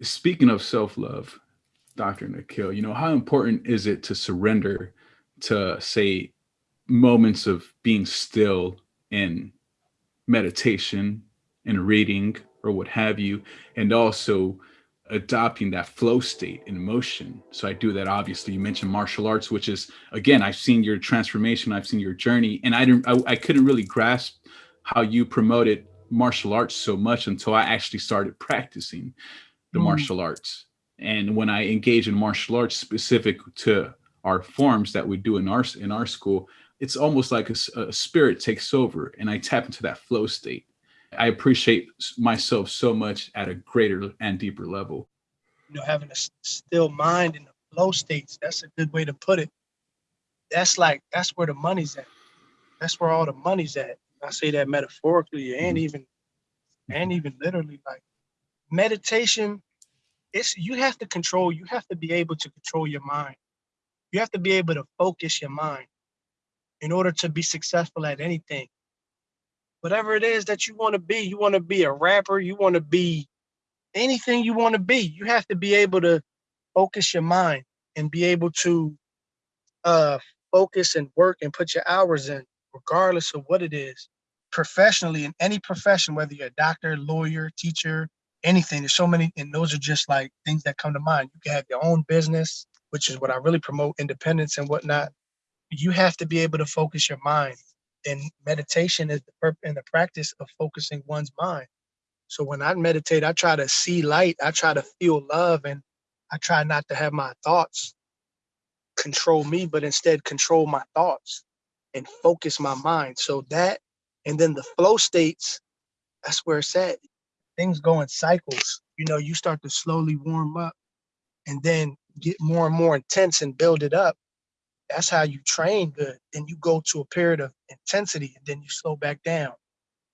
Speaking of self-love, Dr. Nikhil, you know, how important is it to surrender to say moments of being still in meditation and reading or what have you, and also adopting that flow state in motion. So I do that. Obviously, you mentioned martial arts, which is again, I've seen your transformation, I've seen your journey, and I didn't, I, I couldn't really grasp how you promoted martial arts so much until I actually started practicing the mm. martial arts. And when I engage in martial arts specific to our forms that we do in our in our school, it's almost like a, a spirit takes over, and I tap into that flow state. I appreciate myself so much at a greater and deeper level. You know, having a still mind in the flow states, that's a good way to put it. That's like, that's where the money's at. That's where all the money's at. I say that metaphorically and mm-hmm. even, and even literally like meditation, it's, you have to control, you have to be able to control your mind. You have to be able to focus your mind in order to be successful at anything whatever it is that you want to be. You want to be a rapper, you want to be anything you want to be. You have to be able to focus your mind and be able to uh, focus and work and put your hours in, regardless of what it is. Professionally, in any profession, whether you're a doctor, lawyer, teacher, anything, there's so many, and those are just like things that come to mind. You can have your own business, which is what I really promote independence and whatnot. You have to be able to focus your mind and meditation is the purpose and the practice of focusing one's mind. So when I meditate, I try to see light, I try to feel love, and I try not to have my thoughts control me, but instead control my thoughts and focus my mind. So that, and then the flow states, that's where it's at. Things go in cycles. You know, you start to slowly warm up and then get more and more intense and build it up that's how you train good. Then you go to a period of intensity and then you slow back down,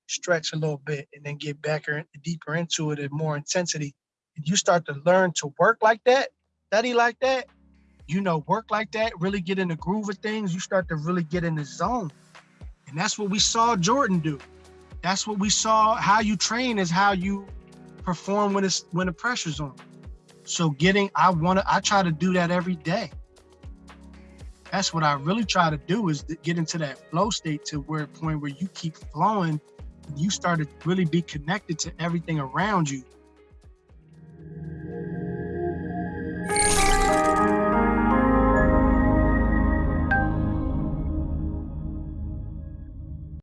stretch a little bit, and then get back or deeper into it and more intensity. And you start to learn to work like that, study like that, you know, work like that, really get in the groove of things. You start to really get in the zone. And that's what we saw Jordan do. That's what we saw. How you train is how you perform when it's when the pressure's on. So getting, I want to, I try to do that every day that's what I really try to do is to get into that flow state to where point where you keep flowing, you start to really be connected to everything around you.